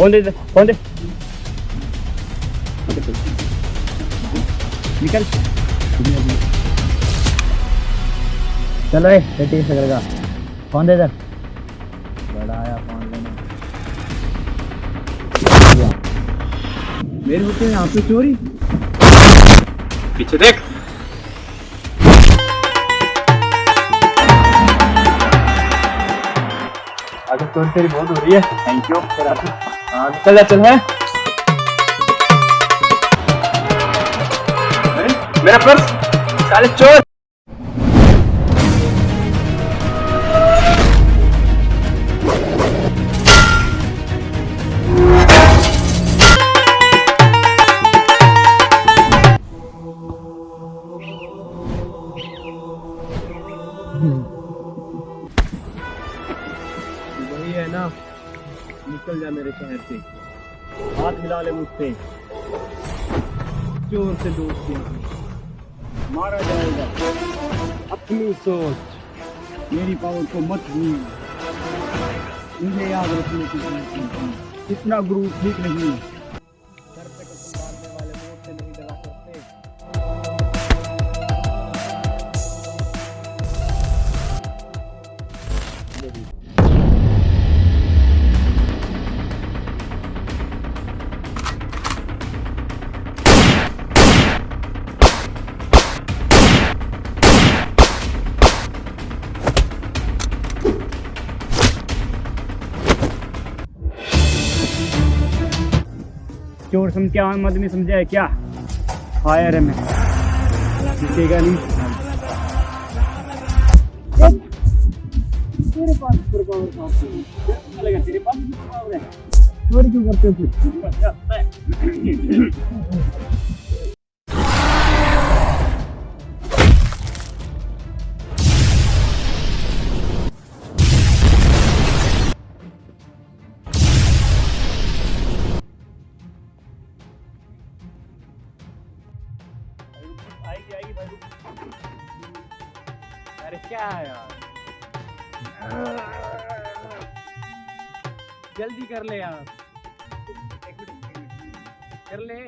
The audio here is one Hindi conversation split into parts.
फ़ोन दे फ़ोन दे निकल चलो ए बेटी से करेगा फ़ोन दे इधर? बड़ा आया फ़ोन लेने मेरे होते हैं यहाँ पे चोरी? पीछे देख। अगर चोरी तेरी बहुत हो रही है। थैंक यू तेरा हाँ निकल जा चल मेरा पर्स साले चोर। है ना। निकल जा मेरे शहर से। हाथ मिला ले मुझसे। चोर से दोस्त मारा जाएगा। अपनी सोच। मेरी पावर को मत भूल। मुझे याद रखने की कितना है। गुरु ठीक नहीं सर चोर समझ आम आदमी समझा है क्या? फायर है मैं। दिखेगा नहीं। तेरे पास सुपर पावर कहाँ? चलेगा तेरे पास सुपर पावर है। चोरी क्यों करते हो अरे क्या है यार? जल्दी कर ले यार। कर ले।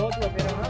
बहुत मेरा